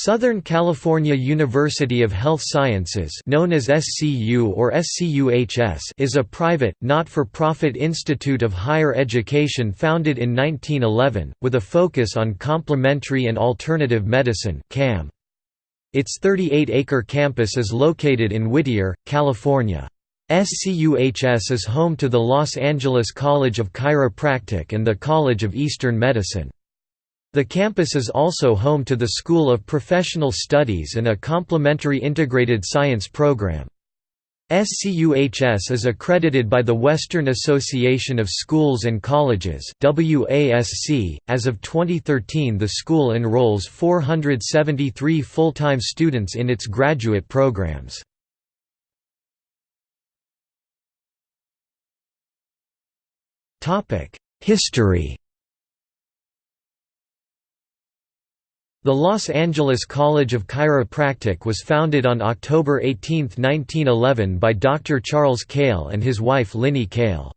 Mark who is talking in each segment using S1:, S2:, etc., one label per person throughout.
S1: Southern California University of Health Sciences known as SCU or SCUHS is a private, not-for-profit institute of higher education founded in 1911, with a focus on complementary and alternative medicine. Its 38-acre campus is located in Whittier, California. SCUHS is home to the Los Angeles College of Chiropractic and the College of Eastern Medicine. The campus is also home to the School of Professional Studies and a complementary integrated science program. SCUHS is accredited by the Western Association of Schools and Colleges WASC. .As of 2013 the school enrolls 473 full-time students in its graduate programs. History The Los Angeles College of Chiropractic was founded on October 18, 1911 by Dr. Charles Cale and his wife Linnie Cale.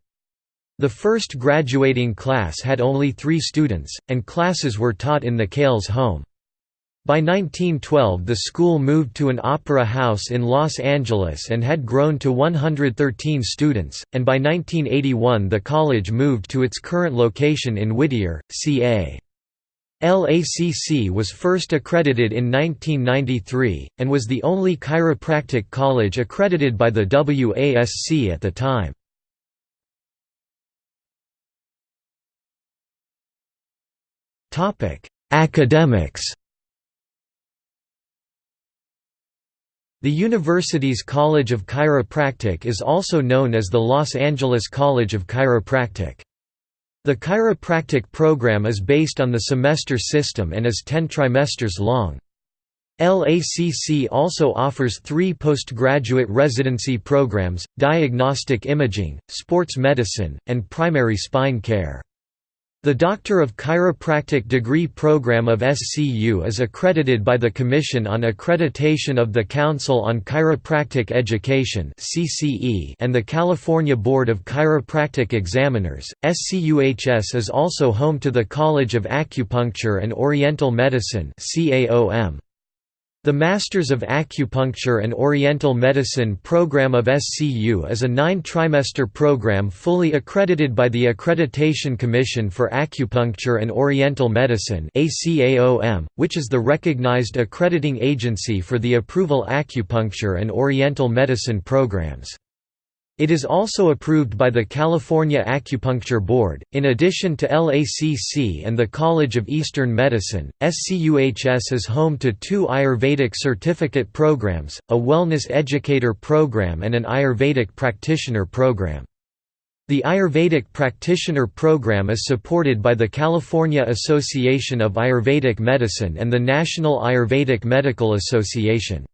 S1: The first graduating class had only three students, and classes were taught in the Cales' home. By 1912 the school moved to an opera house in Los Angeles and had grown to 113 students, and by 1981 the college moved to its current location in Whittier, CA. LACC was first accredited in 1993, and was the only chiropractic college accredited by the WASC at the time. Academics The university's College of Chiropractic is also known as the Los Angeles College of Chiropractic. The chiropractic program is based on the semester system and is 10 trimesters long. LACC also offers three postgraduate residency programs, diagnostic imaging, sports medicine, and primary spine care. The Doctor of Chiropractic degree program of SCU is accredited by the Commission on Accreditation of the Council on Chiropractic Education and the California Board of Chiropractic Examiners. SCUHS is also home to the College of Acupuncture and Oriental Medicine CAOM. The Masters of Acupuncture and Oriental Medicine program of SCU is a nine-trimester program fully accredited by the Accreditation Commission for Acupuncture and Oriental Medicine which is the recognized accrediting agency for the approval acupuncture and Oriental medicine programs. It is also approved by the California Acupuncture Board. In addition to LACC and the College of Eastern Medicine, SCUHS is home to two Ayurvedic certificate programs, a Wellness Educator program and an Ayurvedic Practitioner program. The Ayurvedic Practitioner program is supported by the California Association of Ayurvedic Medicine and the National Ayurvedic Medical Association.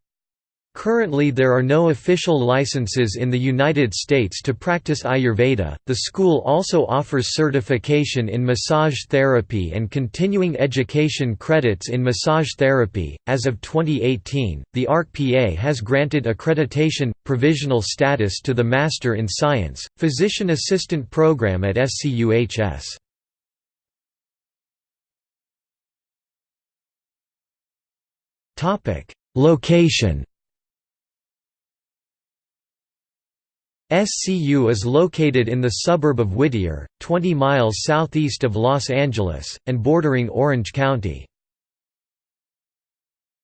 S1: Currently there are no official licenses in the United States to practice Ayurveda. The school also offers certification in massage therapy and continuing education credits in massage therapy. As of 2018, the ARC-PA has granted accreditation provisional status to the Master in Science Physician Assistant program at SCUHS. Topic: Location SCU is located in the suburb of Whittier, 20 miles southeast of Los Angeles, and bordering Orange County.